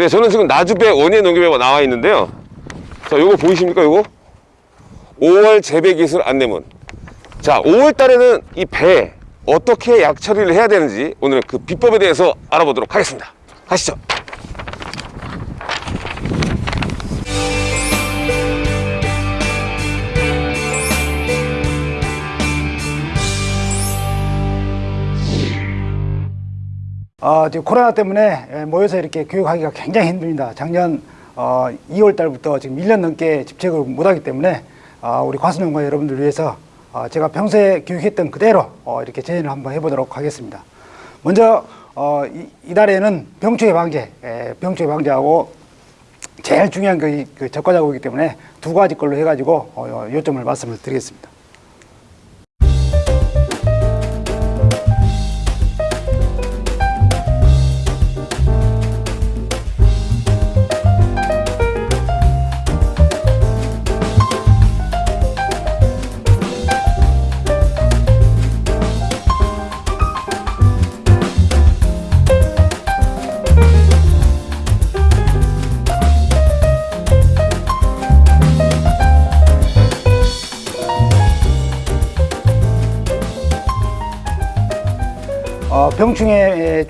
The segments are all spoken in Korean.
네, 저는 지금 나주배 원예 농협에 나와 있는데요. 자, 요거 보이십니까, 요거? 5월 재배 기술 안내문. 자, 5월 달에는 이 배 어떻게 약 처리를 해야 되는지 오늘 그 비법에 대해서 알아보도록 하겠습니다. 가시죠. 어, 지금 코로나 때문에 예, 모여서 이렇게 교육하기가 굉장히 힘듭니다. 작년 어, 2월 달부터 지금 1년 넘게 집책을 못하기 때문에 어, 우리 과수농가 여러분들 위해서 어, 제가 평소에 교육했던 그대로 어, 이렇게 재현을 한번 해보도록 하겠습니다. 먼저 어, 이, 이달에는 병충해 방제, 예, 병충해 방제하고 제일 중요한 그, 이- 그 적과자고이기 때문에 두 가지 걸로 해가지고 어, 요점을 말씀을 드리겠습니다.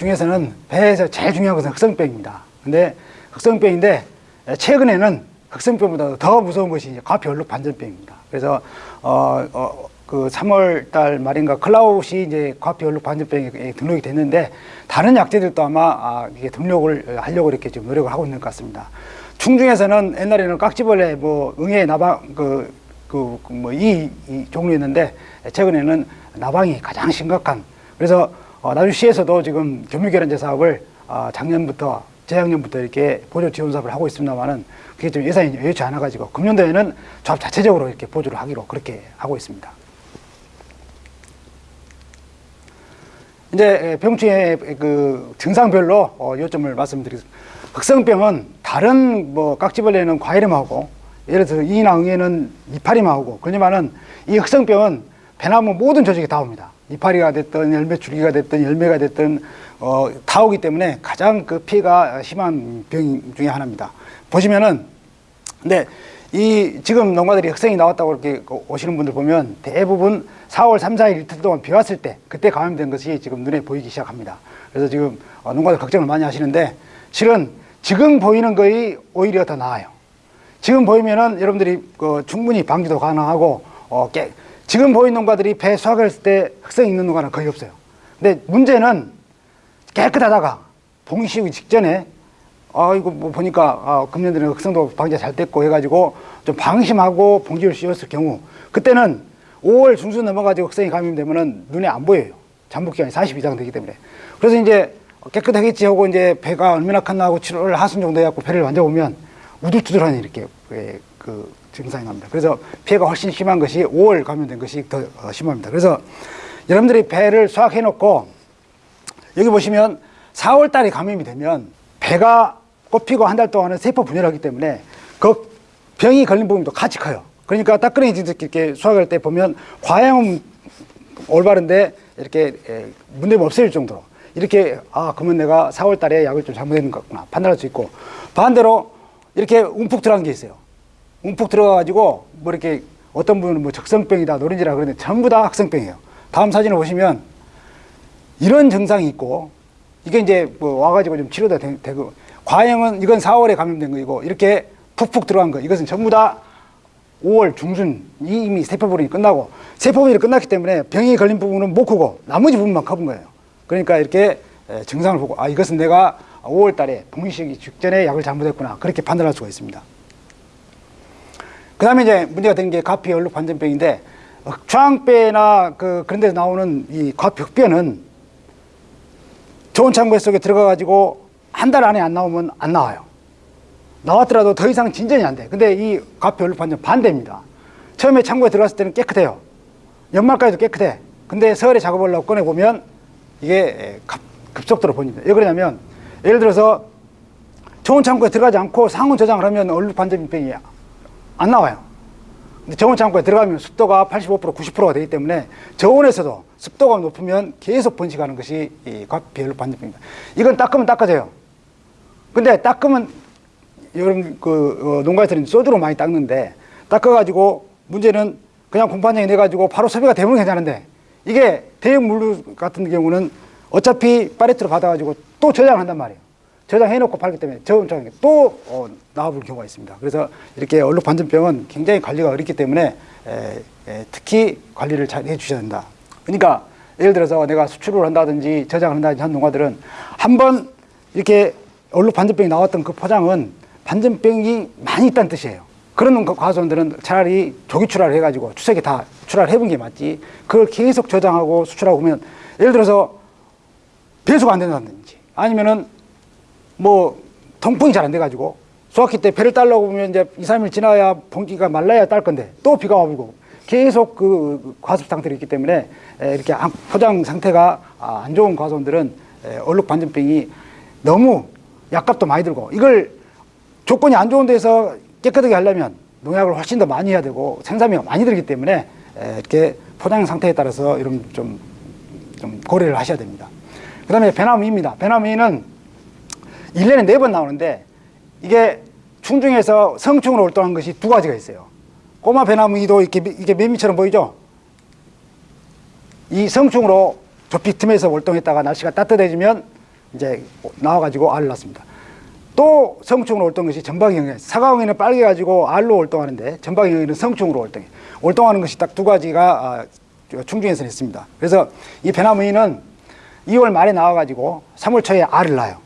중에서는 배에서 제일 중요한 것은 흑성병입니다. 근데 흑성병인데 에, 최근에는 흑성병보다 더 무서운 것이 과피 얼룩 반전병입니다. 그래서 어, 어, 그 3월 달 말인가 클라웃이 이제 과피 얼룩 반전병에 등록이 됐는데 다른 약제들도 아마 아, 이게 등록을 하려고 이렇게 좀 노력을 하고 있는 것 같습니다. 충중에서는 옛날에는 깍지벌레, 뭐 응애, 나방 그 그 뭐이 이 종류였는데 최근에는 나방이 가장 심각한 그래서 어, 나주시에서도 지금 교미결연제 사업을 어, 작년부터 재작년부터 이렇게 보조 지원 사업을 하고 있습니다만은 그게 좀 예산이 여의치 않아 가지고 금년도에는 조합 자체적으로 이렇게 보조를 하기로 그렇게 하고 있습니다. 이제 병충해 그 증상별로 어, 요점을 말씀드리겠습니다. 흑성병은 다른 뭐 깍지벌레는 과일음하고 예를 들어서 이나 응애는 이파리만 하고 그러지만은 이 흑성병은 배나무 모든 조직에 다 옵니다. 이파리가 됐든 열매 줄기가 됐든 열매가 됐든 어, 다 오기 때문에 가장 그 피해가 심한 병 중에 하나입니다. 보시면은 근데 이 지금 농가들이 흑성이 나왔다고 이렇게 오시는 분들 보면 대부분 4월 3, 4일 이틀 동안 비 왔을 때 그때 감염된 것이 지금 눈에 보이기 시작합니다. 그래서 지금 어, 농가들 걱정을 많이 하시는데 실은 지금 보이는 거이 오히려 더 나아요. 지금 보이면은 여러분들이 그 충분히 방지도 가능하고 어, 깨, 지금 보이는 농가들이 배 수확을 했을 때 흑성 있는 농가는 거의 없어요. 근데 문제는 깨끗하다가 봉 씌우기 직전에 아 이거 뭐 보니까 아, 금년들은 흑성도 방제 잘 됐고 해가지고 좀 방심하고 봉지를 씌웠을 경우 그때는 5월 중순 넘어가지고 흑성이 감염되면은 눈에 안 보여요. 잠복 기간이 40 이상 되기 때문에 그래서 이제 깨끗하겠지 하고 이제 배가 얼마나 컸나 하고 7월 하순 정도 해갖고 배를 만져보면 우둘투둘하니 이렇게 그, 그 증상이 납니다. 그래서 피해가 훨씬 심한 것이 5월 감염된 것이 더 어, 심합니다. 그래서 여러분들이 배를 수확해 놓고 여기 보시면 4월 달에 감염이 되면 배가 꽃피고 한 달 동안은 세포 분열을 하기 때문에 그 병이 걸린 부분도 같이 커요. 그러니까 따끈이 이렇게 수확할 때 보면 과양은 올바른데 이렇게 에, 문제가 없을 정도로 이렇게 아 그러면 내가 4월 달에 약을 좀 잘못했는 것 같구나 판단할 수 있고 반대로 이렇게 움푹 들어간 게 있어요. 움푹 들어가가지고 뭐 이렇게 어떤 분은 뭐 적성병이다 노린지라 그러는데 전부 다 학성병이에요. 다음 사진을 보시면 이런 증상이 있고 이게 이제 뭐 와가지고 좀 치료가 되- 되고 과형은 이건 4월에 감염된 거이고 이렇게 푹푹 들어간 거 이것은 전부 다 5월 중순 이미 세포분이 끝나고 세포분이 끝났기 때문에 병이 걸린 부분은 못 크고 나머지 부분만 커본 거예요. 그러니까 이렇게 에, 증상을 보고 아 이것은 내가 5월 달에 봉시기 직전에 약을 잘못했구나 그렇게 판단할 수가 있습니다. 그 다음에 이제 문제가 되는 게 가피 얼룩 반전병인데 중앙배나 그 그런 데서 나오는 이 흑변은 좋은 창고 속에 들어가 가지고 한 달 안에 안 나오면 안 나와요. 나왔더라도 더 이상 진전이 안 돼. 근데 이 가피 얼룩 반전 반대입니다. 처음에 창고에 들어갔을 때는 깨끗해요. 연말까지도 깨끗해. 근데 서울에 작업을 하고 꺼내보면 이게 급- 급속도로 번집니다. 왜 그러냐면 예를 들어서 좋은 창고에 들어가지 않고 상온 저장을 하면 얼룩 반전병이 안 나와요. 근데 저온 창고에 들어가면 습도가 85% 90%가 되기 때문에 저온에서도 습도가 높으면 계속 번식하는 것이 이 과피열로 반전병입니다. 이건 닦으면 닦아져요. 근데 닦으면 여러분 그 어, 농가에서는 소주로 많이 닦는데 닦아가지고 문제는 그냥 공판장에 내가지고 바로 섭외가 되면 괜찮은데 이게 대형 물류 같은 경우는 어차피 파레트로 받아가지고 또 저장한단 말이에요. 저장해놓고 팔기 때문에 저음장에 또 어, 나와볼 경우가 있습니다. 그래서 이렇게 얼룩 반전병은 굉장히 관리가 어렵기 때문에 에, 에, 특히 관리를 잘 해주셔야 된다. 그러니까 예를 들어서 내가 수출을 한다든지 저장을 한다든지 한 농가들은 한번 이렇게 얼룩 반전병이 나왔던 그 포장은 반전병이 많이 있다는 뜻이에요. 그런 그 과수원들은 차라리 조기 출하를 해가지고 추석에 다 출하를 해본 게 맞지. 그걸 계속 저장하고 수출하고 보면 예를 들어서 배수가 안 된다든지 아니면은 뭐 통풍이 잘 안 돼가지고 수확기 때 배를 따려고 보면 이제 2, 3일 지나야 봉기가 말라야 딸 건데 또 비가 와불고 계속 그 과습 상태로 있기 때문에 에, 이렇게 안- 포장 상태가 아, 안 좋은 과수원들은 에, 얼룩 반전병이 너무 약값도 많이 들고 이걸 조건이 안 좋은 데서 깨끗하게 하려면 농약을 훨씬 더 많이 해야 되고 생산비가 많이 들기 때문에 에, 이렇게 포장 상태에 따라서 이런 좀, 좀 고려를 하셔야 됩니다. 그 다음에 배나무입니다. 배나무는 1년에 네번 나오는데 이게 충중에서 성충으로 활동한 것이 두 가지가 있어요. 꼬마 배나무이도 이렇게 미- 이게 매미처럼 보이죠? 이 성충으로 조피 틈에서 활동했다가 날씨가 따뜻해지면 이제 나와가지고 알을 낳습니다. 또 성충으로 활동한 것이 전방형이에요. 사과형에는 빨개가지고 알로 활동하는데 전방형에는 성충으로 활동해. 활동하는 것이 딱 두 가지가 아, 충중에서 있습니다. 그래서 이 배나무이는 2월 말에 나와가지고 3월 초에 알을 낳아요.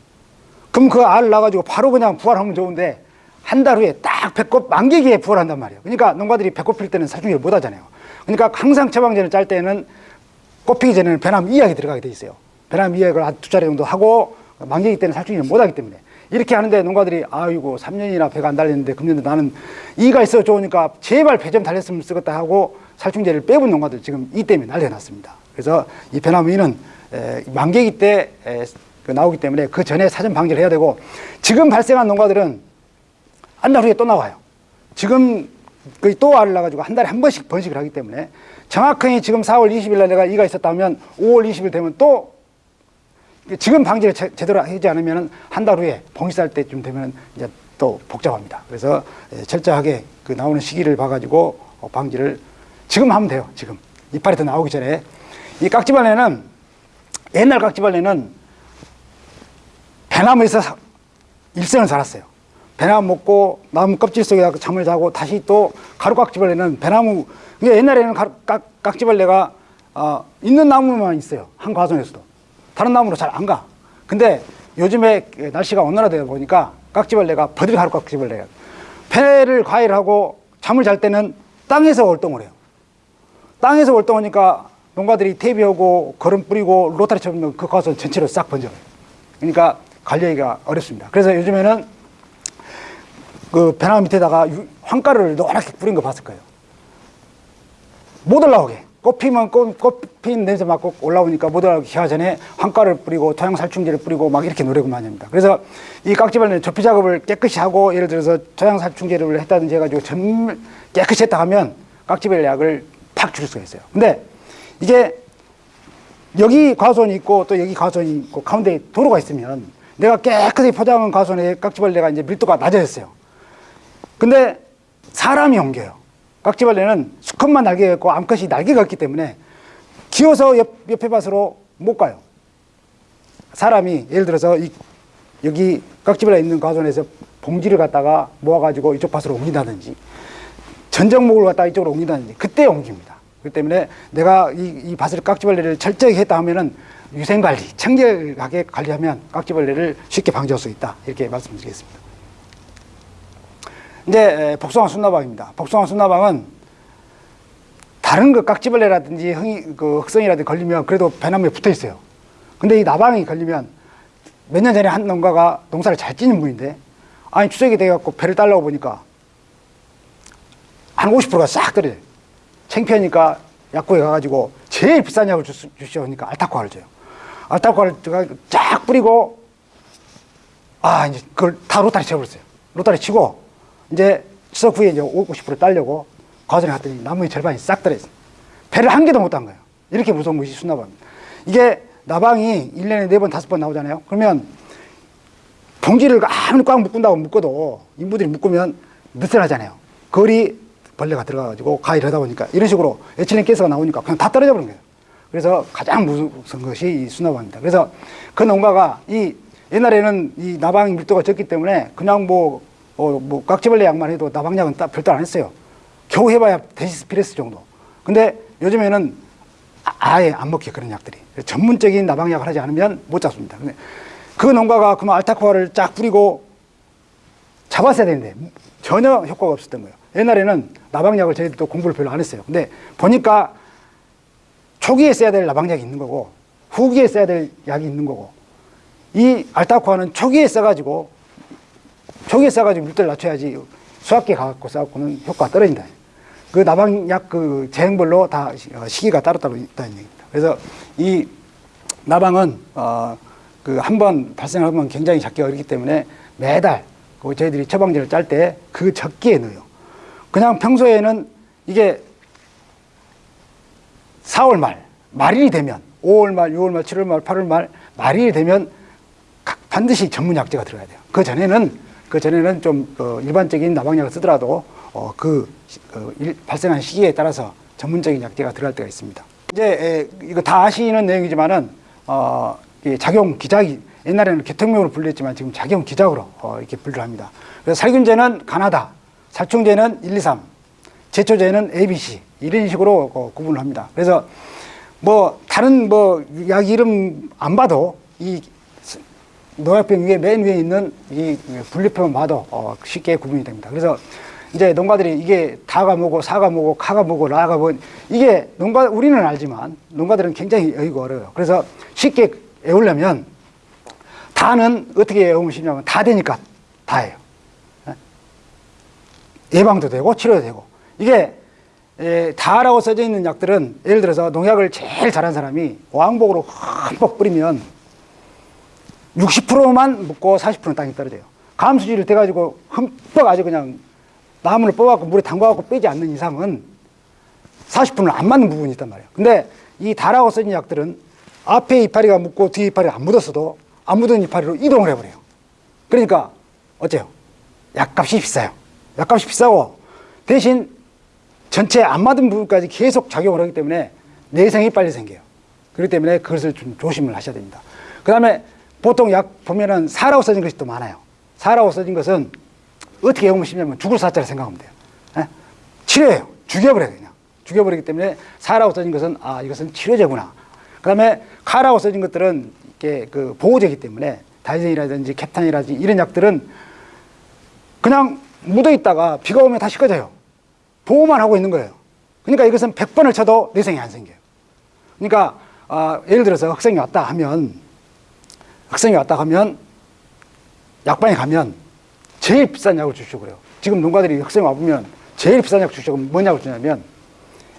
그럼 그 알을 낳아가지고 바로 그냥 부활하면 좋은데 한 달 후에 딱 배꼽 만개기에 부활한단 말이에요. 그러니까 농가들이 배꼽 필 때는 살충제를 못 하잖아요. 그러니까 항상 처방전을 짤 때는 꽃피기 전에는 배나무 이약이 들어가게 돼 있어요. 배나무 이약을 한 두 차례 정도 하고 만개기 때는 살충제를 못 하기 때문에 이렇게 하는데 농가들이 아이고 3년이나 배가 안 달렸는데 금년도 나는 이가 있어 좋으니까 제발 배 좀 달렸으면 쓰겠다 하고 살충제를 빼본 농가들 지금 이 때문에 난리가 났습니다. 그래서 이 배나무 이는 에, 만개기 때 나오기 때문에 그 전에 사전 방지를 해야 되고 지금 발생한 농가들은 한 달 후에 또 나와요. 지금 거의 또 알을 낳아가지고 한 달에 한 번씩 번식을 하기 때문에 정확하게 지금 4월 20일 날 내가 이가 있었다 면 5월 20일 되면 또 지금 방지를 제, 제대로 하지 않으면 한 달 후에 봉식할 때쯤 되면 이제 또 복잡합니다. 그래서 예, 철저하게 그 나오는 시기를 봐가지고 어, 방지를 지금 하면 돼요. 지금 이파리 더 나오기 전에 이 깍지벌레는 옛날 깍지벌레는 배나무에서 사- 일생을 살았어요. 배나무 먹고 나무 껍질 속에 잠을 자고 다시 또 가루깍지벌레는 배나무 옛날에는 가루, 깍, 깍지벌레가 어, 있는 나무만 있어요. 한 과정에서도 다른 나무로 잘 안 가. 근데 요즘에 날씨가 온난화되다 보니까 깍지벌레가 버들 가루깍지벌레가 배를 과일하고 잠을 잘 때는 땅에서 활동을 해요. 땅에서 활동하니까 농가들이 퇴비하고 거름 뿌리고 로타리 쳐면 그 가서 전체로 싹 번져요. 그러니까 관리하기가 어렵습니다. 그래서 요즘에는 그 배나무 밑에다가 유- 황가루를 노랗게 뿌린 거 봤을 거예요. 못 올라오게. 꽃 피면 꽃, 꽃 피는 냄새 맡고 올라오니까 못 올라오게 기하 전에 황가루를 뿌리고 토양 살충제를 뿌리고 막 이렇게 노력을 많이 합니다. 그래서 이 깍지벌레는 접히 작업을 깨끗이 하고 예를 들어서 토양 살충제를 했다든지 해가지고 전 깨끗이 했다 하면 깍지벌레 약을 팍 줄일 수가 있어요. 근데 이게 여기 과수원이 있고 또 여기 과수원이 있고 가운데 도로가 있으면 내가 깨끗이 포장한 과수원에 깍지벌레가 이제 밀도가 낮아졌어요. 근데 사람이 옮겨요. 깍지벌레는 수컷만 날개가 있고 암컷이 날개가 없기 때문에 기어서 옆, 옆에 밭으로 못 가요. 사람이 예를 들어서 이, 여기 깍지벌레 있는 과수원에서 봉지를 갖다가 모아가지고 이쪽 밭으로 옮긴다든지 전정목을 갖다가 이쪽으로 옮긴다든지 그때 옮깁니다. 그렇기 때문에 내가 이, 이 밭을 깍지벌레를 철저히 했다 하면은 위생관리, 청결하게 관리하면 깍지벌레를 쉽게 방지할 수 있다. 이렇게 말씀드리겠습니다. 이제 에, 복숭아 순나방입니다. 복숭아 순나방은 다른 그 깍지벌레라든지 흥이, 그 흑성이라든지 걸리면 그래도 배나무에 붙어 있어요. 근데 이 나방이 걸리면 몇 년 전에 한 농가가 농사를 잘 찌는 분인데 아니 추석이 돼갖고 배를 달라고 보니까 한 50%가 싹 떨어져요. 창피하니까 약국에 가가지고 제일 비싼 약을 주, 주시오 하니까 알타코아를 줘요. 알타코아를 쫙 뿌리고 아 이제 그걸 다 로타리 쳐버렸어요. 로타리 치고 이제 추석 후에 이제 50% 딸려고 과전에 갔더니 나무의 절반이 싹 떨어졌어요. 배를 한 개도 못 딴 거예요. 이렇게 무서운 것이 순나방입니다. 이게 나방이 1년에 4번, 5번 나오잖아요. 그러면 봉지를 아무리 꽉 묶은다고 묶어도 인부들이 묶으면 느슨하잖아요. 거리 벌레가 들어가가지고 가위를 하다 보니까 이런 식으로 에틸렌 가스가 나오니까 그냥 다 떨어져 버린 거예요. 그래서 가장 무서운 것이 이 수나방입니다. 그래서 그 농가가 이 옛날에는 이 나방 밀도가 적기 때문에 그냥 뭐, 어, 뭐 깍지벌레 약만 해도 나방약은 딱 별도 안 했어요. 겨우 해봐야 데시스 피레스 정도. 근데 요즘에는 아- 아예 안 먹게 그런 약들이 전문적인 나방약을 하지 않으면 못 잡습니다. 근데 그 농가가 그만 알타코아를 쫙 뿌리고 잡았어야 되는데 전혀 효과가 없었던 거예요. 옛날에는 나방약을 저희들도 공부를 별로 안 했어요. 근데 보니까 초기에 써야 될 나방약이 있는 거고 후기에 써야 될 약이 있는 거고 이 알타코아는 초기에 써가지고 초기에 써가지고 물때를 낮춰야지 수학기에 가갖고 써갖고는 효과가 떨어진다. 그 나방약 그 제형별로 다 시- 어, 시기가 따로따로 있다는 얘기입니다. 그래서 이 나방은 어, 그 한 번 발생하면 굉장히 잡기 어렵기 때문에 매달 그 저희들이 처방제를 짤 때 그 적기에 넣어요. 그냥 평소에는 이게 4월 말, 말일이 되면 5월 말, 6월 말, 7월 말, 8월 말, 말일이 되면 각- 반드시 전문 약제가 들어가야 돼요. 그 전에는 그 전에는 좀 어, 일반적인 나방약을 쓰더라도 어, 그 시- 어, 일- 발생한 시기에 따라서 전문적인 약제가 들어갈 때가 있습니다. 이제 에, 이거 다 아시는 내용이지만은 어, 이 작용 기작이 옛날에는 개통명으로 불렸지만 지금 작용 기작으로 어, 이렇게 분류를 합니다. 그래서 살균제는 가나다, 살충제는 1, 2, 3, 제초제는 ABC 이런 식으로 어, 구분을 합니다. 그래서 뭐 다른 뭐 약 이름 안 봐도 이 스- 농약병 위에 맨 위에 있는 이 분류표만 봐도 어, 쉽게 구분이 됩니다. 그래서 이제 농가들이 이게 다가 뭐고 사가 뭐고 카가 뭐고 라가 뭐 이게 농가 우리는 알지만 농가들은 굉장히 여의고 어려워요. 그래서 쉽게 외우려면 다는 어떻게 외우면 쉽냐면 다 되니까 다예요. 예방도 되고 치료도 되고 이게 에, 다라고 써져 있는 약들은 예를 들어서 농약을 제일 잘한 사람이 왕복으로 흠뻑 뿌리면 60%만 묻고 40%는 땅에 떨어져요. 감수지를 대가지고 흠뻑 아주 그냥 나무를 뽑아갖고 물에 담가갖고 빼지 않는 이상은 40%는 안 맞는 부분이 있단 말이에요. 근데 이 다라고 써진 약들은 앞에 이파리가 묻고 뒤에 이파리가 안 묻었어도 안 묻은 이파리로 이동을 해버려요. 그러니까 어째요? 약값이 비싸요. 약값이 비싸고 대신 전체 안 맞은 부분까지 계속 작용을 하기 때문에 내생이 빨리 생겨요. 그렇기 때문에 그것을 좀 조심을 하셔야 됩니다. 그 다음에 보통 약 보면은 사라고 써진 것이 또 많아요. 사라고 써진 것은 어떻게 외우면 쉽냐면 죽을 사자를 생각하면 돼요. 예? 치료예요. 죽여버려요, 그냥. 죽여버리기 때문에 사라고 써진 것은 아, 이것은 치료제구나. 그 다음에 카라고 써진 것들은 이게 그 보호제이기 때문에 다이젠이라든지 캡탄이라든지 이런 약들은 그냥 묻어 있다가 비가 오면 다시 꺼져요. 보호만 하고 있는 거예요. 그러니까 이것은 100번을 쳐도 내생이 안 생겨요. 그러니까 아, 예를 들어서 학생이 왔다 하면 학생이 왔다 하면 약방에 가면 제일 비싼 약을 주시고 그래요. 지금 농가들이 학생 와보면 제일 비싼 약 주시고 뭐냐고 주냐면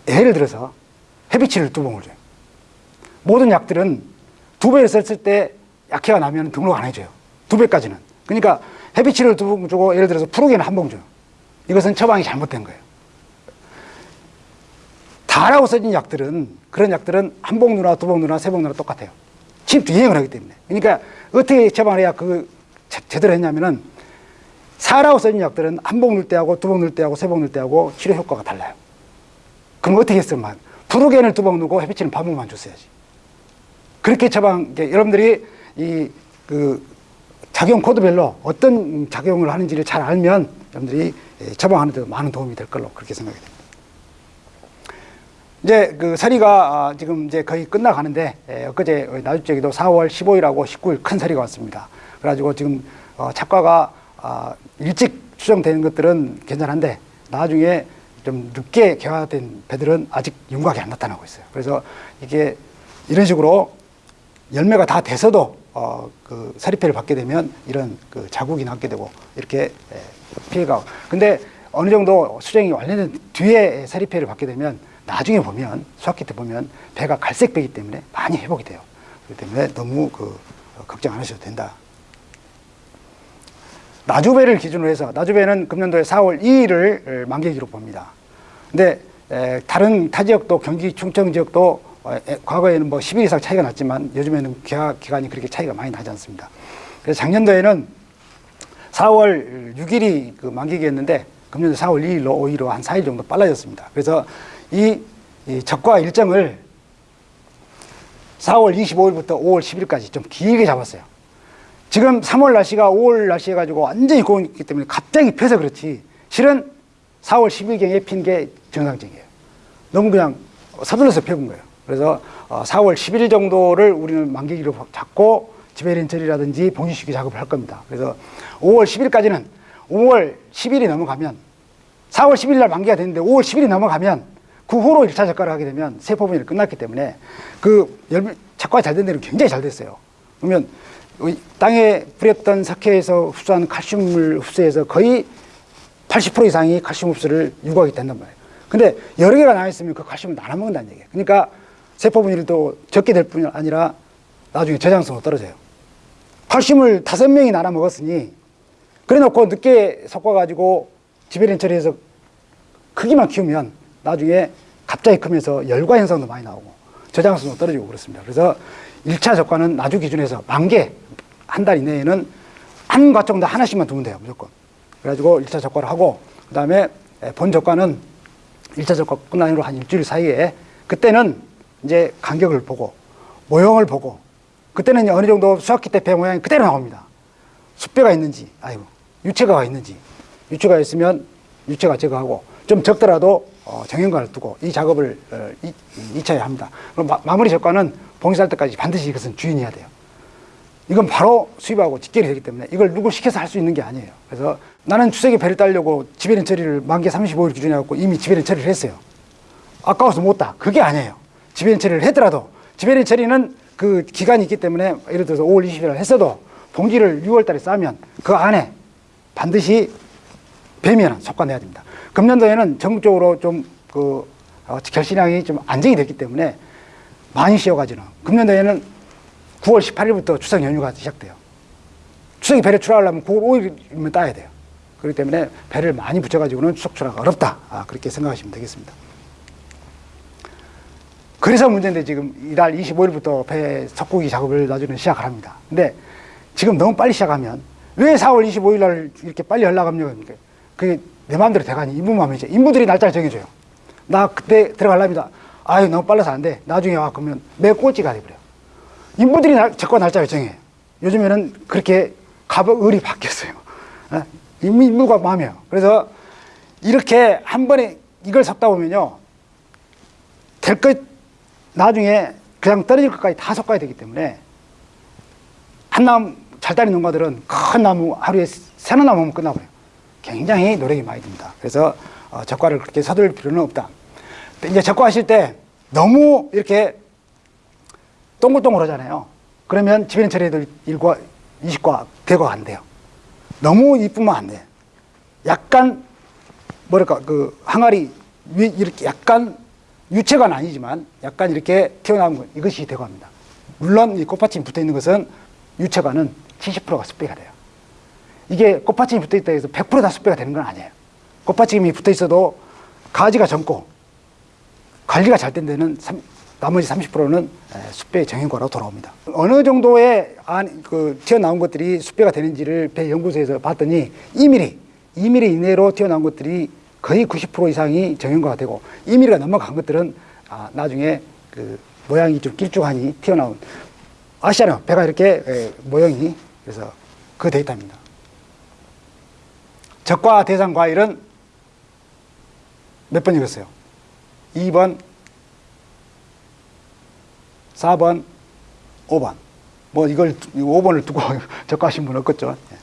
예를 들어서 헤비치를 두 봉을 줘요. 모든 약들은 두 배를 썼을 때 약해가 나면 등록 안 해줘요. 두 배까지는. 그러니까 헤비치를 두 봉 주고 예를 들어서 프로게는 한봉 줘요. 이것은 처방이 잘못된 거예요. 다라고 써진 약들은 그런 약들은 한 봉 누나, 두 봉 누나, 세 봉 누나 똑같아요. 침투 유행을 하기 때문에. 그러니까 어떻게 처방을 해야 그 제- 제대로 했냐면은 사라고 써진 약들은 한 봉 넣을 때하고 두 봉 넣을 때하고 세 봉 넣을 때하고 치료 효과가 달라요. 그럼 어떻게 했으면 프로겐을 두 봉 넣고 헤비치는 반 봉만 줬어야지. 그렇게 처방, 여러분들이 이 그 작용 코드별로 어떤 작용을 하는지를 잘 알면 여러분들이 예, 처방하는 데 많은 도움이 될 걸로 그렇게 생각이 됩니다. 이제 그 서리가 아, 지금 이제 거의 끝나가는데 에, 엊그제 나주쪽에도 4월 15일하고 19일 큰 서리가 왔습니다. 그래가지고 지금 어, 착과가 아, 일찍 추정되는 것들은 괜찮은데 나중에 좀 늦게 개화된 배들은 아직 윤곽이 안 나타나고 있어요. 그래서 이게 이런 식으로 열매가 다 돼서도 어, 그 사리패를 받게 되면 이런 그 자국이 남게 되고 이렇게 에, 피해가. 근데 어느 정도 수정이 완료된 뒤에 사리패를 받게 되면 나중에 보면 수학기 때 보면 배가 갈색배기 때문에 많이 회복이 돼요. 그렇기 때문에 너무 그 어, 걱정 안 하셔도 된다. 나주배를 기준으로 해서 나주배는 금년도에 4월 2일을 만기기로 봅니다. 근데 에, 다른 타 지역도 경기 충청 지역도 어, 에, 과거에는 뭐 10일 이상 차이가 났지만 요즘에는 기간이 그렇게 차이가 많이 나지 않습니다. 그래서 작년도에는 4월 6일이 그 만기기였는데 금년도 4월 2일로 오히려 한 4일 정도 빨라졌습니다. 그래서 이, 이 적과 일정을 4월 25일부터 5월 10일까지 좀 길게 잡았어요. 지금 3월 날씨가 5월 날씨 해가지고 완전히 고온이기 때문에 갑자기 펴서 그렇지 실은 4월 10일경에 핀 게 정상적이에요. 너무 그냥 서둘러서 펴본 거예요. 그래서 어, 4월 10일 정도를 우리는 만기기로 잡고 지배린 처리라든지 봉지시기 작업을 할 겁니다. 그래서 5월 10일까지는 5월 10일이 넘어가면 4월 10일 날 만기가 됐는데 5월 10일이 넘어가면 그 후로 1차 적과를 하게 되면 세포 분열이 끝났기 때문에 그 열, 작과가 잘 된 데는 굉장히 잘 됐어요. 그러면 이 땅에 뿌렸던 석회에서 흡수한 칼슘을 흡수해서 거의 80% 이상이 칼슘 흡수를 유도하게 된단 말이에요. 근데 여러 개가 나와 있으면 그 칼슘을 나눠 먹는다는 얘기예요. 그러니까 세포 분열도 적게 될 뿐이 아니라 나중에 저장성도 떨어져요. 칼슘을 다섯 명이 나눠 먹었으니 그래 놓고 늦게 섞어가지고 지배린 처리해서 크기만 키우면 나중에 갑자기 크면서 열과 현상도 많이 나오고 저장성도 떨어지고 그렇습니다. 그래서 1차 적과는 나주 기준에서 만개 한 달 이내에는 한 과 정도 하나씩만 두면 돼요. 무조건. 그래가지고 1차 적과를 하고 그 다음에 본 적과는 1차 적과 끝난 후로 한 일주일 사이에 그때는 이제 간격을 보고 모형을 보고 그때는 어느 정도 수학기 때 배 모양이 그대로 나옵니다. 숫배가 있는지, 아이고, 유체가가 있는지, 유체가 있으면 유체가 제거하고 좀 적더라도 어, 정형관을 두고 이 작업을 어, 이, 이, 차에 합니다. 그럼 마, 마무리 적과는 봉쇄할 때까지 반드시 이것은 주인해야 돼요. 이건 바로 수입하고 직결이 되기 때문에 이걸 누구 시켜서 할 수 있는 게 아니에요. 그래서 나는 추석에 배를 따려고 지배린 처리를 만기 35일 기준에 갖고 이미 지배린 처리를 했어요. 아까워서 못 따. 그게 아니에요. 지배린 처리를 했더라도 지배린 처리는 그 기간이 있기 때문에 예를 들어서 5월 20일 날 했어도 봉지를 6월 달에 싸면 그 안에 반드시 배면은 속관내야 됩니다. 금년도에는 전국적으로 좀그 어, 결신량이 좀 안정이 됐기 때문에 많이 씌워가지는 금년도에는 9월 18일부터 추석 연휴가 시작돼요. 추석이 배를 출하하려면 9월 5일이면 따야 돼요. 그렇기 때문에 배를 많이 붙여가지고는 추석 출하가 어렵다. 아, 그렇게 생각하시면 되겠습니다. 그래서 문제인데 지금 이달 25일부터 배 석고기 작업을 나중에 시작을 합니다. 근데 지금 너무 빨리 시작하면 왜 4월 25일 날 이렇게 빨리 하려고 합니까? 그게 내 마음대로 돼가니 인부 마음이죠. 인부들이 날짜를 정해줘요. 나 그때 들어갈랍니다. 아유 너무 빨라서 안 돼. 나중에 와 그러면 매 꼴찌가 돼버려. 인부들이 날, 적과 날짜를 정해. 요즘에는 그렇게 갑을 을이 바뀌었어요. 어? 인부, 인부가 마음이에요. 그래서 이렇게 한 번에 이걸 섞다 보면요. 될 것, 나중에 그냥 떨어질 것까지 다 섞어야 되기 때문에 한 나무 잘 따는 농가들은 큰 나무 하루에 세나 나무면 끝나버려요. 굉장히 노력이 많이 듭니다. 그래서 어, 적과를 그렇게 서둘 필요는 없다. 이제 적과하실 때 너무 이렇게 동글동글 하잖아요. 그러면 지배인 처리도 1과 20과 대과가 안 돼요. 너무 이쁘면 안 돼. 약간 뭐랄까 그 항아리 위 이렇게 약간 유체가 아니지만 약간 이렇게 튀어나온 것 이것이 대과입니다. 물론 이 꽃받침이 붙어 있는 것은 유체관은 70%가 습배가 돼요. 이게 꽃받침이 붙어 있다 해서 100%다 습배가 되는 건 아니에요. 꽃받침이 붙어 있어도 가지가 젊고 관리가 잘 된 데는 3, 나머지 30%는 숲배의 정형과로 돌아옵니다. 어느 정도의 안, 그 튀어나온 것들이 숲배가 되는지를 배 연구소에서 봤더니 2mm, 2mm 이내로 튀어나온 것들이 거의 90% 이상이 정형과가 되고 2mm가 넘어간 것들은 아, 나중에 그 모양이 좀 길쭉하니 튀어나온 아시잖아요. 배가 이렇게 에, 모형이 그래서 그 데이터입니다. 적과 대상 과일은 몇 번 읽었어요? 2번, 4번, 5번. 뭐 이걸 5번을 두고 적과하신 분 없겠죠. 예.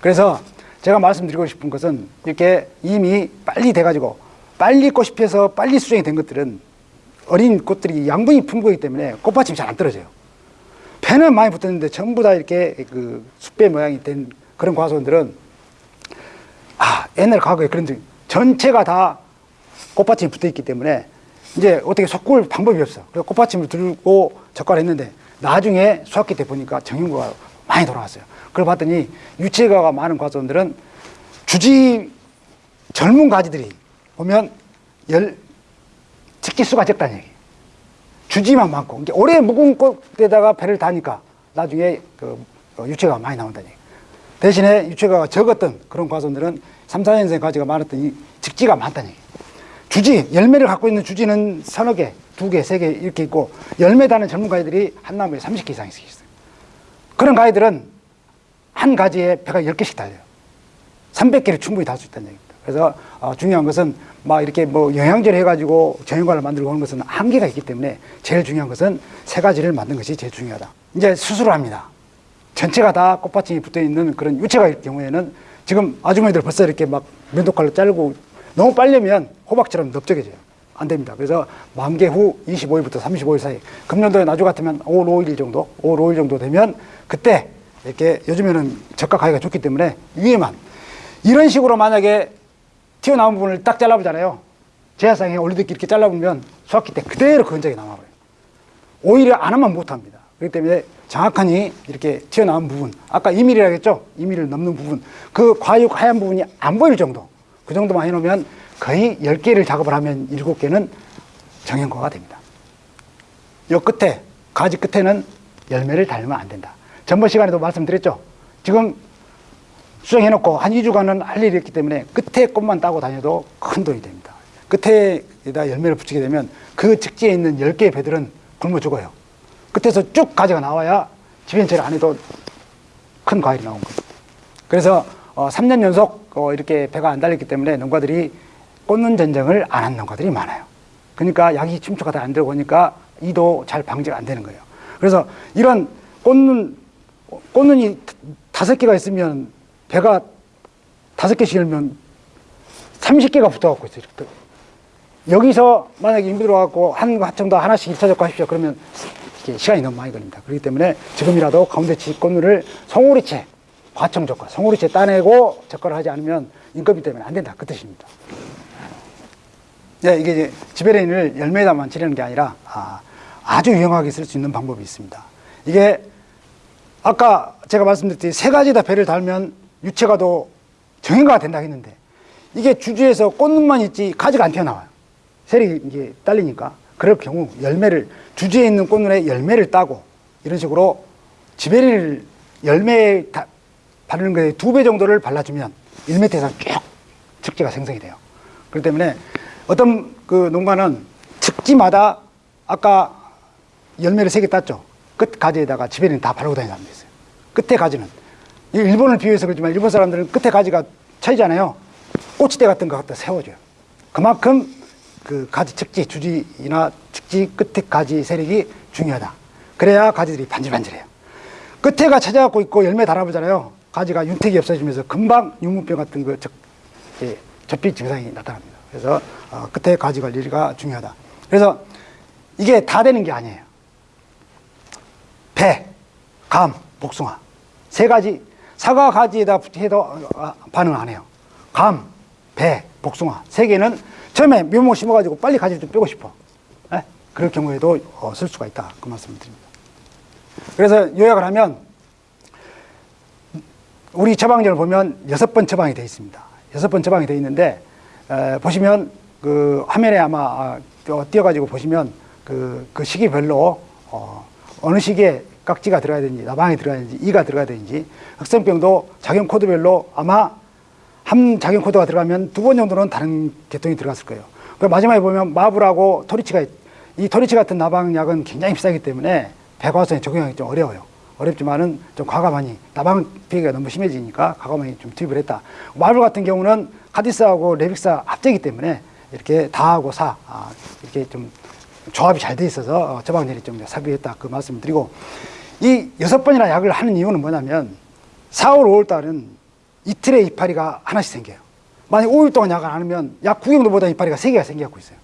그래서 제가 말씀드리고 싶은 것은 이렇게 이미 빨리 돼가지고 빨리 꽃이 피어서 빨리 수정이 된 것들은 어린 꽃들이 양분이 풍부하기 때문에 꽃받침이 잘 안 떨어져요. 배는 많이 붙었는데 전부 다 이렇게 그 숫배 모양이 된 그런 과수원들은 아 옛날 과거에 그런 적 전체가 다 꽃받침이 붙어 있기 때문에 이제 어떻게 섞을 방법이 없어. 그래서 꽃받침을 들고 적과를 했는데 나중에 수학기 때 보니까 정형과가 많이 돌아왔어요. 그걸 봤더니 유체가가 많은 과수원들은 주지 젊은 가지들이 보면 열 직기 수가 적다는 얘기예요. 주지만 많고 오래 묵은 꽃에다가 배를 다니까 나중에 그 유체가 많이 나온다는 얘기예요. 대신에 유채가가 적었던 그런 과수원들은 3, 4년생 가지가 많았던 이 직지가 많다는 얘기예요. 주지, 열매를 갖고 있는 주지는 서너 개, 두 개, 세 개 이렇게 있고 열매 다는 젊은 가지들이 한 나무에 30개 이상씩 있어요. 그런 가지들은 한 가지에 배가 10개씩 달려요. 300개를 충분히 달 수 있다는 얘기입니다. 그래서 어, 중요한 것은 막 이렇게 뭐 영양제를 해가지고 정형과를 만들고 하는 것은 한계가 있기 때문에 제일 중요한 것은 세 가지를 만든 것이 제일 중요하다. 이제 수술을 합니다. 전체가 다 꽃받침이 붙어 있는 그런 유체가일 경우에는 지금 아주머니들 벌써 이렇게 막 면도칼로 자르고 너무 빨려면 호박처럼 넓적해져요. 안 됩니다. 그래서 만개 후 25일부터 35일 사이 금년도에 나주 같으면 5월 5일 정도, 5월 5일 정도 되면 그때 이렇게 요즘에는 저가 가기가 좋기 때문에 위에만 이런 식으로 만약에 튀어나온 부분을 딱 잘라보잖아요. 제사상에 올리듯이 이렇게 잘라보면 수확기 때 그대로 건적이 남아버려요. 오히려 안 하면 못합니다. 그렇기 때문에 정확하니 이렇게 튀어나온 부분, 아까 2mm라 했죠? 2mm를 넘는 부분, 그 과육 하얀 부분이 안 보일 정도, 그 정도만 해놓으면 거의 10개를 작업을 하면 7개는 정형과가 됩니다. 요 끝에, 가지 끝에는 열매를 달면 안 된다. 전번 시간에도 말씀드렸죠? 지금 수정해놓고 한 2주간은 할 일이 있기 때문에 끝에 꽃만 따고 다녀도 큰 돈이 됩니다. 끝에다 열매를 붙이게 되면 그 직지에 있는 10개의 배들은 굶어 죽어요. 끝에서 쭉 가지가 나와야 집행체를 안 해도 큰 과일이 나온 거예요. 그래서 어, 3년 연속 어, 이렇게 배가 안 달렸기 때문에 농가들이 꽂는 전쟁을 안 한 농가들이 많아요. 그러니까 약이 침투가 다안 보니까 이도 잘 방지가 안 되는 거예요. 그래서 이런 꽂는 꽂는 이 다섯 개가 있으면 배가 다섯 개씩 열면 30개가 붙어갖고 있어요. 여기서 만약에 인부 들어갖고 한 하청도 하나씩 일차 적고 하십시오. 그러면 시간이 너무 많이 걸립니다. 그렇기 때문에 지금이라도 가운데치 꽃눈을 송오리채, 과청 적과, 송오리채 따내고 적과를 하지 않으면 인건비 때문에 안 된다. 그 뜻입니다. 네, 이게 지베레인을 열매에다만 지르는 게 아니라 아, 아주 유용하게 쓸 수 있는 방법이 있습니다. 이게 아까 제가 말씀드렸듯이 세 가지 다 배를 달면 유체가도 정형화가 된다 했는데 이게 주주에서 꽃눈만 있지 가지가 안 튀어나와요. 세력이 이게 딸리니까 그럴 경우 열매를 주주에 있는 꽃눈에 열매를 따고 이런 식으로 지베리를 열매에 다, 바르는 거에 두 배 정도를 발라주면 1m 이상 쭉 측지가 생성이 돼요. 그렇기 때문에 어떤 그 농가는 측지마다 아까 열매를 세 개 땄죠. 끝 가지에다가 지베리는 다 바르고 다니는 사람도 있어요. 끝에 가지는 이 일본을 비유해서 그렇지만 일본 사람들은 끝에 가지가 차이잖아요. 꼬치대 같은 거 갖다 세워줘요. 그만큼 그 가지 측지 주지나 측지 끝에 가지 세력이 중요하다. 그래야 가지들이 반질반질해요. 끝에가 찾아갖고 있고 열매 달아보잖아요. 가지가 윤택이 없어지면서 금방 유무병 같은 그 적, 예, 접비 증상이 나타납니다. 그래서 어, 끝에 가지 관리가 중요하다. 그래서 이게 다 되는 게 아니에요. 배, 감, 복숭아 세 가지 사과 가지에다 해도 어, 반응 안 해요. 감, 배, 복숭아 세 개는 처음에 묘목 심어가지고 빨리 가지를 좀 빼고 싶어. 예? 그럴 경우에도 어, 쓸 수가 있다. 그 말씀을 드립니다. 그래서 요약을 하면 우리 처방전을 보면 여섯 번 처방이 되어 있습니다. 여섯 번 처방이 되어 있는데 에, 보시면 그 화면에 아마 아, 띄어- 띄어가지고 보시면 그, 그 시기별로 어, 어느 시기에 깍지가 들어가야 되는지 나방이 들어가야 되는지 이가 들어가야 되는지 흑성병도 작용 코드별로 아마 한 작용 코드가 들어가면 두 번 정도는 다른 계통이 들어갔을 거예요. 그 마지막에 보면 마블하고 토리치가 있- 이 토리치 같은 나방약은 굉장히 비싸기 때문에 배과수에 적용하기 좀 어려워요. 어렵지만은 좀 과감하니 나방 피해가 너무 심해지니까 과감하게 좀 투입을 했다. 마블 같은 경우는 카디스하고 레빅사 합제이기 때문에 이렇게 다하고 사 아, 이렇게 좀 조합이 잘 돼 있어서 어, 처방전이 좀 삽입했다 그 말씀을 드리고 이 여섯 번이나 약을 하는 이유는 뭐냐면 4월, 5월 달은 이틀에 이파리가 하나씩 생겨요. 만약 5일 동안 약을 안 하면 약 구경도보다 이파리가 세개가 생겨갖고 있어요.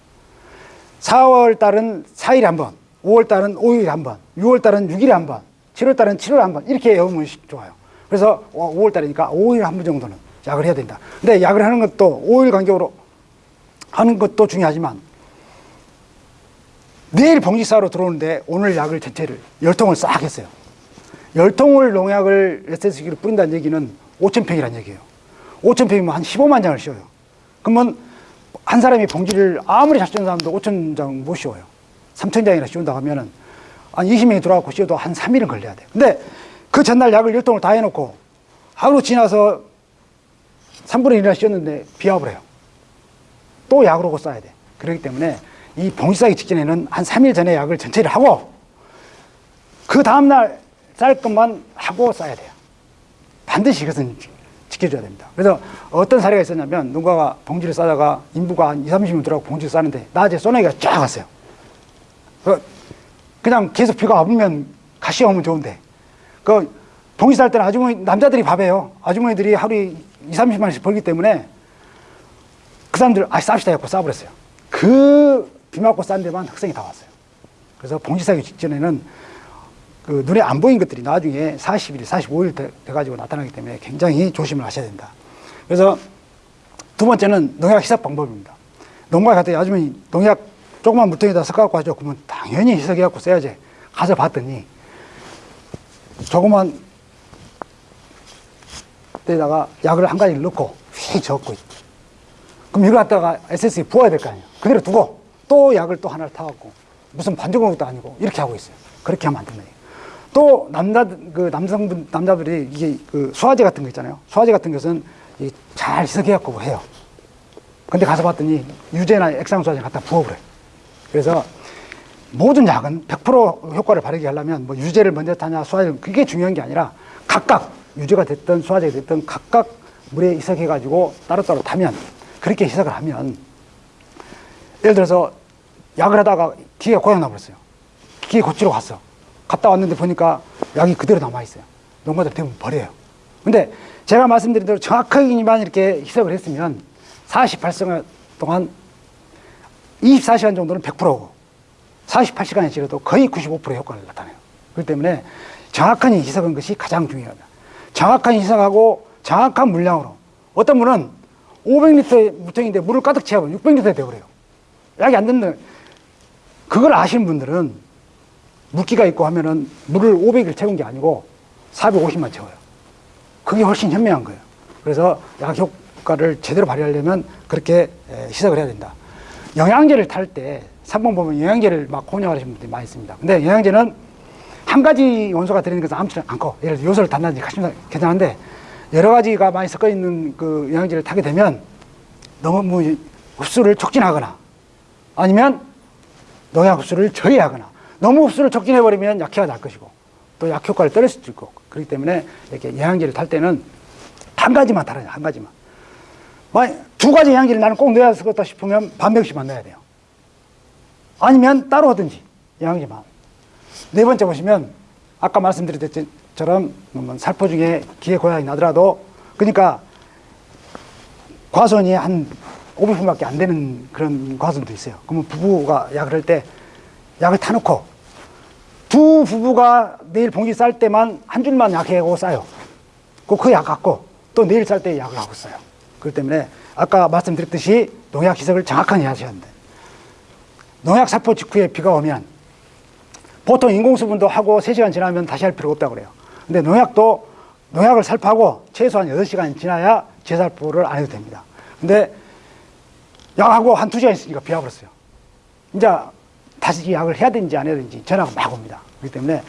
4월 달은 4일에 한 번, 5월 달은 5일에 한 번, 6월 달은 6일에 한 번, 7월 달은 7월에 한 번, 이렇게 해오면 좋아요. 그래서 5월 달이니까 5일에 한번 정도는 약을 해야 된다. 근데 약을 하는 것도 5일 간격으로 하는 것도 중요하지만 내일 봉지사로 들어오는데 오늘 약을 전체를 열 통을 싹 했어요. 열 통을 농약을 SS기로 뿌린다는 얘기는 5천 평이라는 얘기예요. 5천 평이면 한 15만 장을 씌워요. 그러면 한 사람이 봉지를 아무리 잘 씌우는 사람도 5천 장못 씌워요. 3천 장이나 씌운다 하면은 한 20명이 들어가고 씌워도 한 3일은 걸려야 돼요. 근데 그 전날 약을 열 통을 다 해놓고 하루 지나서 3분의 1이나 쉬었는데 비압을 해요. 또 약을 오고 써야 돼. 그렇기 때문에 이 봉지 싸기 직전에는 한 3일 전에 약을 전체를 하고 그 다음날 쌀 것만 하고 써야 돼요. 반드시 이것은 지- 지켜줘야 됩니다. 그래서 어떤 사례가 있었냐면 농가가 봉지를 싸다가 인부가 한 2, 30명 들어가고 봉지를 싸는데 낮에 소나기가 쫙 왔어요. 그 그냥 계속 비가 와보면 가시가 오면 좋은데 그 봉지 쌀 때는 아주머니 남자들이 밥해요. 아주머니들이 하루에 2, 30만 원씩 벌기 때문에 그 사람들 아 쌉시다 해갖고 싸버렸어요. 그 비 맞고 싼 데만 흑성이 다 왔어요. 그래서 봉지 싸기 직전에는 그 눈에 안 보인 것들이 나중에 40일, 45일 돼, 돼가지고 나타나기 때문에 굉장히 조심을 하셔야 된다. 그래서 두 번째는 농약 희석 방법입니다. 농가에 갔더니 아주머니 농약 조그만 물통에다 섞어갖고 하죠. 그러면 당연히 희석해갖고 써야지. 가서 봤더니 조그만 때다가 약을 한 가지를 넣고 휘 저었고. 그럼 이거 갖다가 SS에 부어야 될 거 아니에요. 그대로 두고 또 약을 또 하나를 타갖고 무슨 반죽한 것도 아니고 이렇게 하고 있어요. 그렇게 하면 안 된다. 또 남자 그 남성분 남자들이 이게 그 수화제 같은 거 있잖아요. 수화제 같은 것은 이잘 희석해갖고 해요. 근데 가서 봤더니 유제나 액상 수화제 갖다 부어버려요. 그래서 모든 약은 100% 효과를 발휘하게 하려면 뭐 유제를 먼저 타냐 수화제 그게 중요한 게 아니라 각각 유제가 됐든 수화제가 됐든 각각 물에 희석해 가지고 따로따로 타면 그렇게 희석을 하면 예를 들어서 약을 하다가 기계가 고장 나버렸어요. 기계 고치러 갔어. 갔다 왔는데 보니까 약이 그대로 남아 있어요. 농가들 대부분 버려요. 근데 제가 말씀드린 대로 정확하게만 이렇게 희석을 했으면 48시간 동안 24시간 정도는 100%고 48시간이 지나도 거의 95% 효과를 나타내요. 그렇기 때문에 정확한 희석한 것이 가장 중요합니다. 정확한 희석하고 정확한 물량으로 어떤 분은 500리터의 물통인데 물을 가득 채우면 600리터 되어버려요. 약이 안 듣는 그걸 아시는 분들은 물기가 있고 하면은 물을 500을 채운 게 아니고 450만 채워요. 그게 훨씬 현명한 거예요. 그래서 약 효과를 제대로 발휘하려면 그렇게 에, 희석을 해야 된다. 영양제를 탈 때 3번 보면 영양제를 막 혼용하시는 분들이 많이 있습니다. 근데 영양제는 한 가지 원소가 들어있는 것은 아무렇지 않고 예를 들어 요소를 단단히 하시면 괜찮은데 여러 가지가 많이 섞어 있는 그 영양제를 타게 되면 너무 뭐 흡수를 촉진하거나 아니면 농약 흡수를 저해하거나 너무 흡수를 촉진해버리면 약해가 날 것이고 또 약 효과를 떨어질 수도 있고 그렇기 때문에 이렇게 영양제를 탈 때는 한 가지만 달아요 한 가지만. 두 가지 영양제를 나는 꼭 넣어야 쓰겠다 싶으면 반 병씩만 넣어야 돼요. 아니면 따로 하든지 영양제만. 네 번째 보시면 아까 뭐 살포 중에 기계 고양이 나더라도 그러니까 과수원이 한 500분밖에 안 되는 그런 과수원도 있어요. 그러면 부부가 약을 할 때 약을 타놓고 두 부부가 내일 봉지 쌀 때만 한 줄만 약하고 싸요. 그약 갖고 또 내일 쌀 때 약을 하고 써요. 그렇기 때문에 아까 말씀드렸듯이 농약 희석을 정확하게 하셔야 합니다. 농약 살포 직후에 비가 오면 보통 인공수분도 하고 3시간 지나면 다시 할 필요가 없다고 그래요. 근데 농약도 농약을 살포하고 최소한 8시간 지나야 재살포를 안 해도 됩니다. 근데 약하고 한 2시간 있으니까 비 와버렸어요. 이제 다시 약을 해야 되는지 안 해야 되는지 전화가 막 옵니다. 그렇기 때문에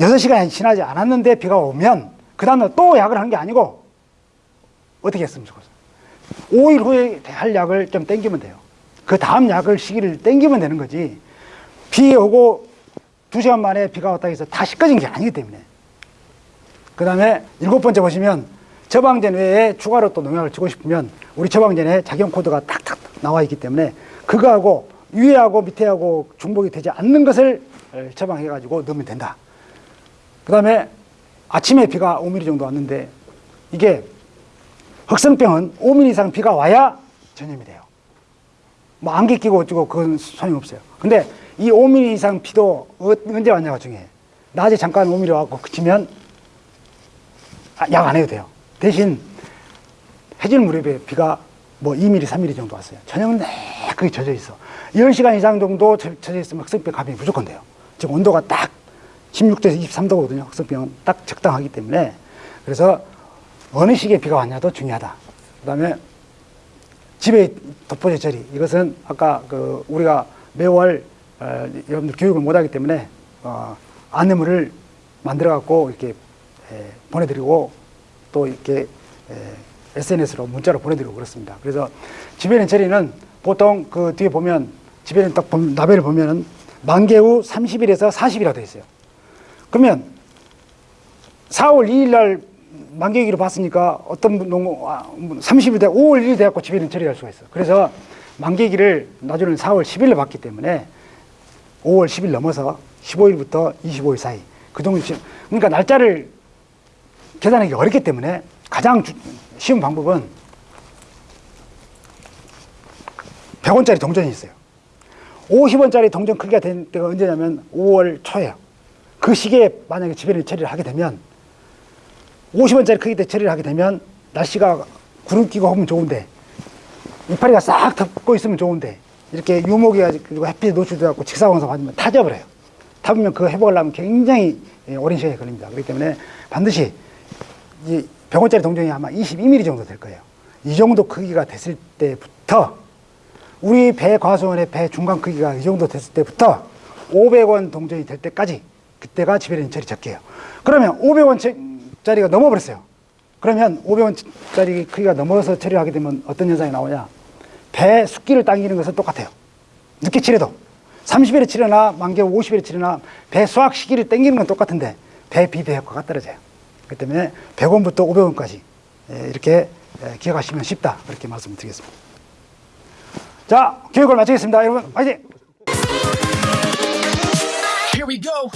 6시간이 지나지 않았는데 비가 오면 그 다음날 또 약을 한 게 아니고 어떻게 했으면 좋겠어요. 5일 후에 할 약을 좀 땡기면 돼요. 그 다음 약을 시기를 땡기면 되는 거지. 비 오고 두 시간 만에 비가 왔다 해서 다시 꺼진 게 아니기 때문에. 그 다음에 일곱 번째 보시면 처방전 외에 추가로 또 농약을 주고 싶으면 우리 처방전에 작용 코드가 탁탁 나와 있기 때문에 그거하고 위에하고 밑에하고 중복이 되지 않는 것을 처방해 가지고 넣으면 된다. 그 다음에 아침에 비가 5mm 정도 왔는데 이게 흑성병은 5mm 이상 비가 와야 전염이 돼요. 뭐 안개 끼고 어쩌고 그건 소용없어요. 근데 이 5mm 이상 비도 어- 언제 왔냐가 중요해. 낮에 잠깐 5mm 와갖고 그치면 아, 약안 해도 돼요. 대신 해질 무렵에 비가 뭐 2mm, 3mm 정도 왔어요. 저녁은 내그게 젖어 있어. 10시간 이상 정도 젖- 젖어 있으면 흑성병 감염이 무조건 돼요. 즉 온도가 딱 16도에서 23도거든요. 흑성병은 딱 적당하기 때문에 그래서 어느 시기에 비가 왔냐도 중요하다. 그 다음에 집에 덮어져 처리 이것은 아까 그 우리가 매월 어, 여러분들 교육을 못하기 때문에 어, 안내물을 만들어 갖고 이렇게 에, 보내드리고 또 이렇게 SNS로 문자로 보내드리고 그렇습니다. 그래서 지배인 처리는 보통 그 뒤에 보면 지배인 딱 보면 나벨을 보면은 만개 후 30일에서 40일이라 되어 있어요. 그러면 4월 2일 날 만개기로 봤으니까 어떤 농 아, 30일 돼 5월 1일 돼갖고 지배인 처리할 수가 있어. 그래서 만개기를 나중에는 4월 10일에 봤기 때문에 5월 10일 넘어서 15일부터 25일 사이 그 정도 시 그러니까 날짜를 계산하기 어렵기 때문에 가장 주- 쉬운 방법은 100원짜리 동전이 있어요. 50원짜리 동전 크기가 된 때가 언제냐면 5월 초예요. 그 시기에 만약에 지배를 처리를 하게 되면 50원짜리 크기 때 처리를 하게 되면 날씨가 구름 끼고 하면 좋은데 이파리가 싹 덮고 있으면 좋은데 이렇게 유목이 그리고 햇빛에 노출돼 갖고 직사광선 맞으면 타져버려요. 타보면 그거 회복하려면 굉장히 예, 오랜 시간이 걸립니다. 그렇기 때문에 반드시 이 100원짜리 동전이 아마 22mm 정도 될 거예요. 이 정도 크기가 됐을 때부터 우리 배 과수원의 배 중간 크기가 이 정도 됐을 때부터 500원 동전이 될 때까지 그때가 지배련 처리 적게요. 그러면 500원짜리가 넘어버렸어요. 그러면 500원짜리 크기가 넘어서 처리하게 되면 어떤 현상이 나오냐? 배 숫기를 당기는 것은 똑같아요. 늦게 칠해도 30일에 칠해나 만개 50일에 칠해나 배 수확 시기를 당기는 건 똑같은데 배 비대 효과가 떨어져요. 그렇기 때문에 100원부터 500원까지 이렇게 에, 기억하시면 쉽다 그렇게 말씀드리겠습니다. 자 교육을 마치겠습니다. 여러분 화이팅! Here we go.